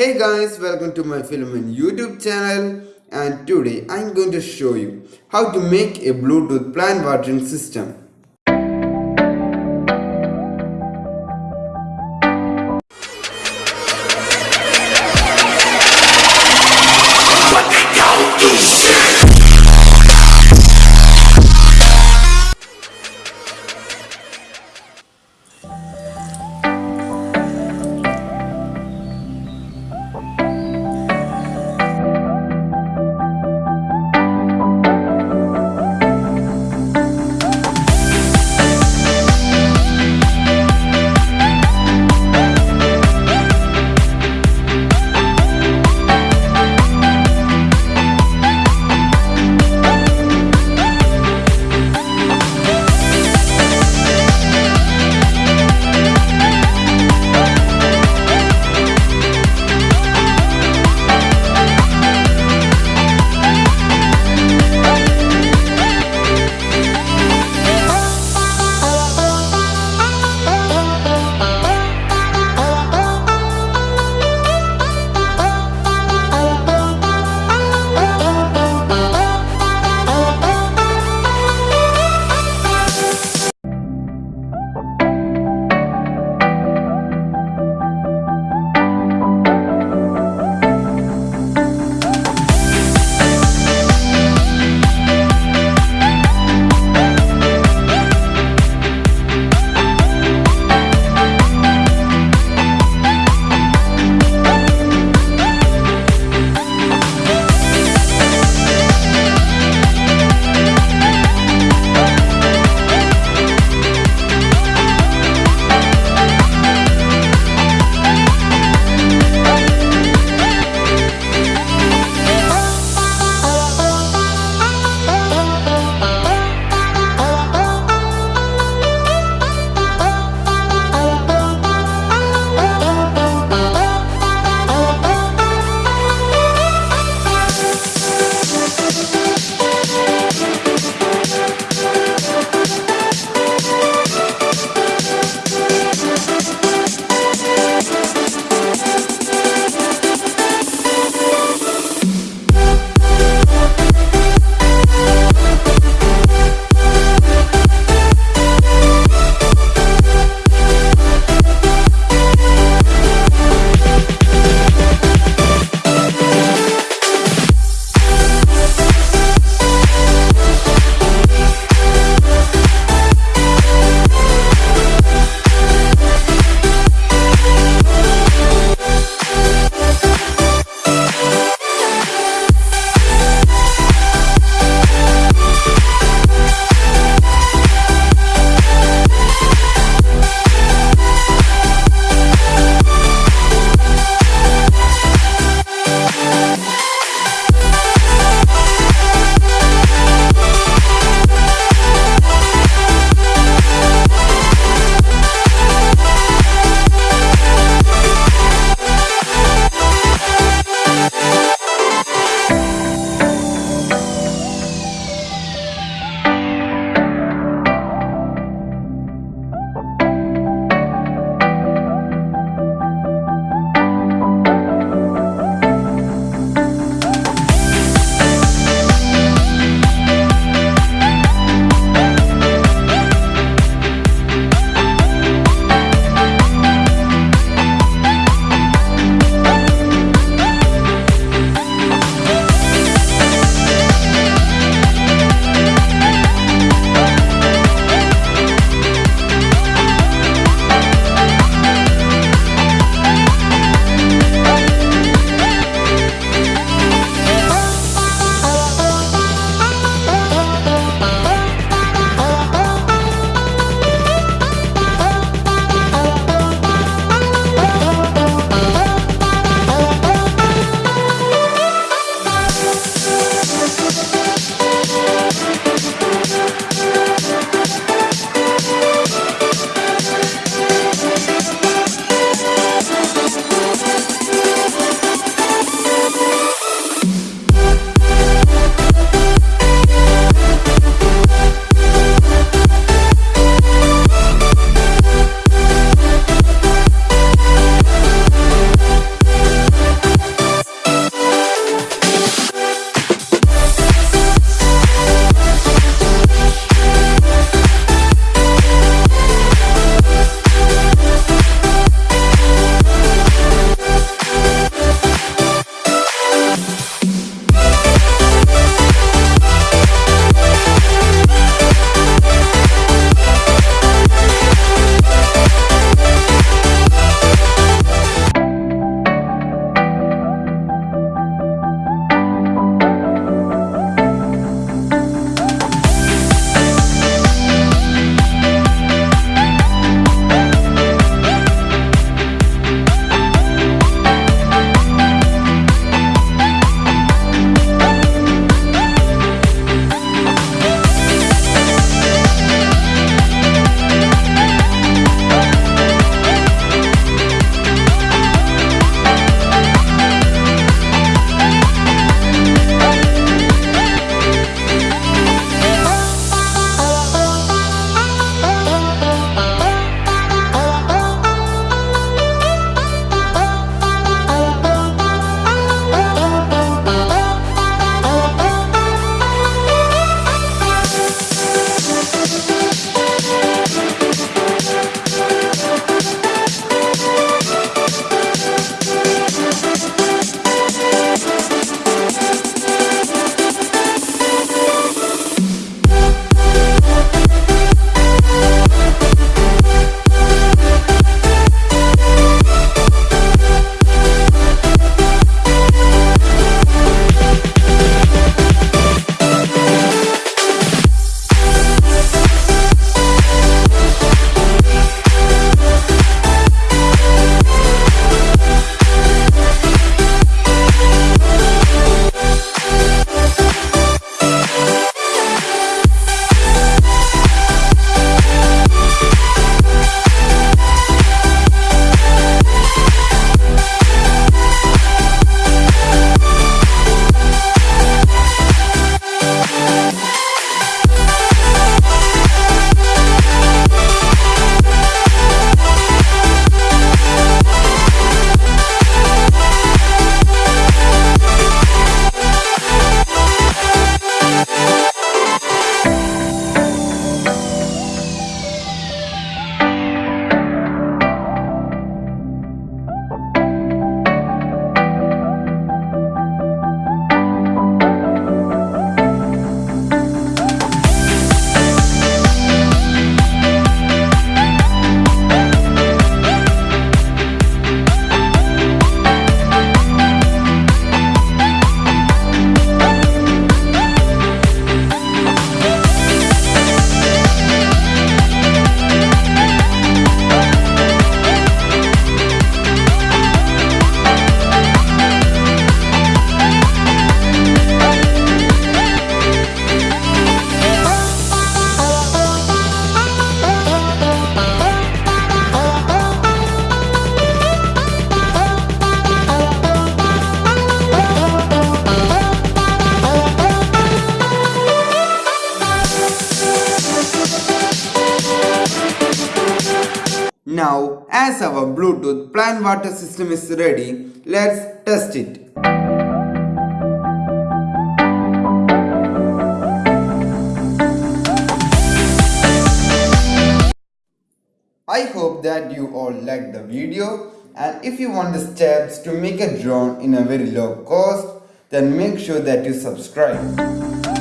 Hey guys, welcome to my Filament YouTube channel and today I'm going to show you how to make a Bluetooth plant watering system. Bluetooth plant water system is ready. Let's test it. I hope that you all liked the video and if you want the steps to make a drone in a very low cost then make sure that you subscribe.